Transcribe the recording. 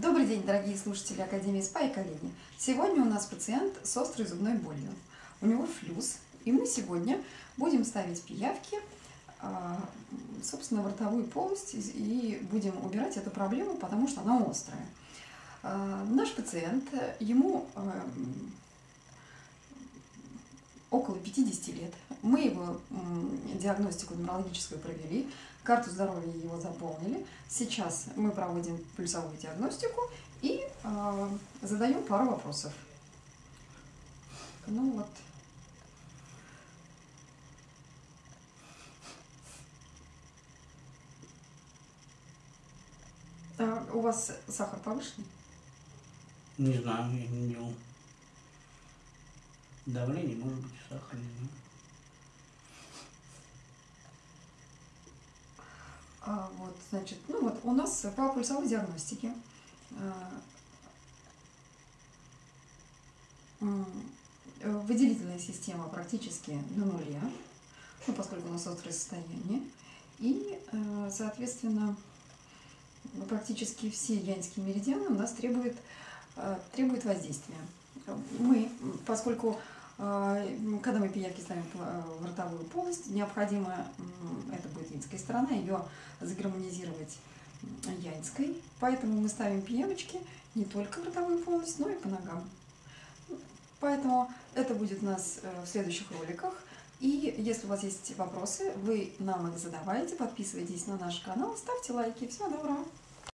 Добрый день, дорогие слушатели Академии СПА и коллеги. Сегодня у нас пациент с острой зубной болью. У него флюс, и мы сегодня будем ставить пиявки, а, собственно, в ротовую полость и будем убирать эту проблему, потому что она острая. А, наш пациент, ему а, около 50 лет. Мы его диагностику нумерологическую провели, карту здоровья его заполнили. Сейчас мы проводим пульсовую диагностику и э, задаем пару вопросов. Ну вот. А у вас сахар повышенный? Не знаю, я не делал. Давление, может быть, знаю. А, вот, значит, ну вот у нас по пульсовой диагностике а, выделительная система практически на нуле, ну, поскольку у нас острое состояние. И, э, соответственно, практически все янские меридианы у нас требуют, э, требуют воздействия. Мы, поскольку когда мы пиявки ставим э, в ротовую полость, необходимо, это будет инская сторона, ее загармонизировать янской. Поэтому мы ставим пиявочки не только в ротовую полость, но и по ногам. Поэтому это будет у нас э, в следующих роликах. И если у вас есть вопросы, вы нам их задавайте, подписывайтесь на наш канал, ставьте лайки. Всего доброго!